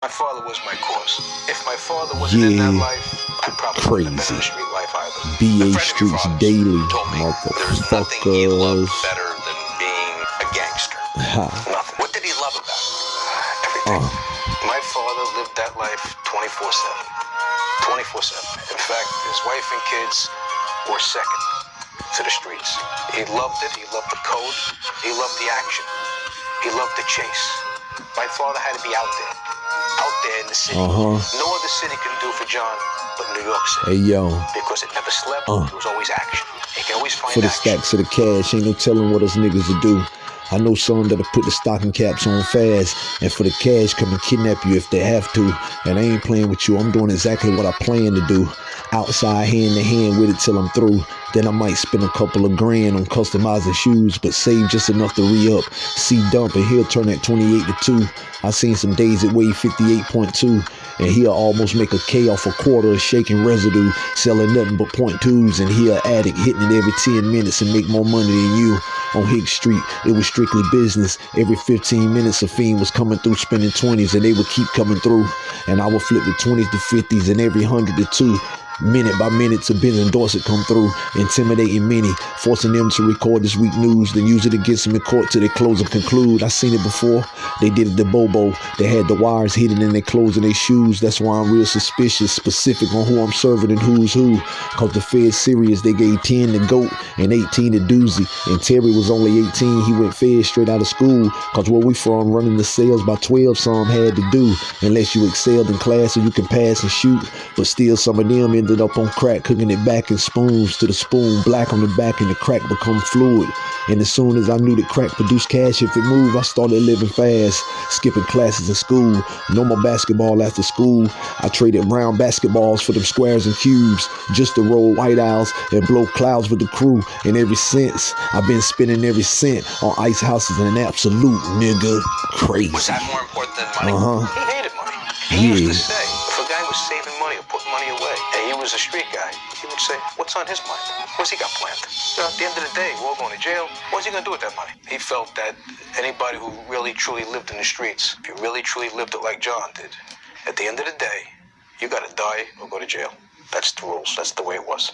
My father was my cause. If my father wasn't in that Yeah. life, I probably wouldn't have been in street life either. BA friend of your Streets Daily, told me There's nothing he loved better than being a gangster. Ha. Nothing. What did he love about it? Everything. Uh. My father lived that life 24 7. 24 7. In fact, his wife and kids were second to the streets. He loved it. He loved the code. He loved the action. He loved the chase. My father had to be out there. The city. Uh-huh. No other city can do for John but New York City. Hey yo, Because it never slept. Uh. There was always action. He can always find for the action. stacks of the cash, ain't no telling what us niggas will do. I know some that'll put the stocking caps on fast, and for the cash, come and kidnap you if they have to. And I ain't playing with you, I'm doing exactly what I plan to do. Outside, hand to hand with it till I'm through. Then I might spend a couple of grand on customizing shoes, but save just enough to re up. See Dump, and he'll turn that 28 to 2. I seen some days it weighed 58.2, and he'll almost make a K off a quarter of shaking residue, selling nothing but point twos, and he'll addict hitting it every 10 minutes and make more money than you. On Hicks Street, it was strictly business. Every 15 minutes, a fiend was coming through spending 20s, and they would keep coming through. And I would flip the 20s to 50s, and every 100 to 2. Minute by minute, to Benz and Dorset come through, intimidating many, forcing them to record this week news, then use it against them in court till they close and conclude. I seen it before. They did it to Bobo. They had the wires hidden in their clothes and their shoes. That's why I'm real suspicious, specific on who I'm serving and who's who. Cause the Fed serious, they gave 10 to GOAT and 18 to Doozy. And Terry was only 18. He went Fed straight out of school. Cause where we from, running the sales by 12, some had to do. Unless you excelled in class so you can pass and shoot. But still, some of them ended up on crack, cooking it back in spoons to the spoon, black on the back, and the crack become fluid. And as soon as I knew that crack produced cash if it moved, I started living fast, skipping classes in school. No more basketball after school. I traded round basketballs for them squares and cubes, just to roll white owls and blow clouds with the crew. And ever since, I've been spending every cent on ice houses and an absolute nigga crazy. Was that more important than money? Uh-huh. He hated money. He used Yeah. to say, if a guy was saving money or putting money away, and he was a street guy, he would say, what's on his mind? What's he got planned? Know, at the end of the day, we're all going to jail. What's he going to do with that money? He felt that anybody who really, truly lived in the streets, if you really, truly lived it like John did, at the end of the day, you got to die or go to jail. That's the rules. That's the way it was.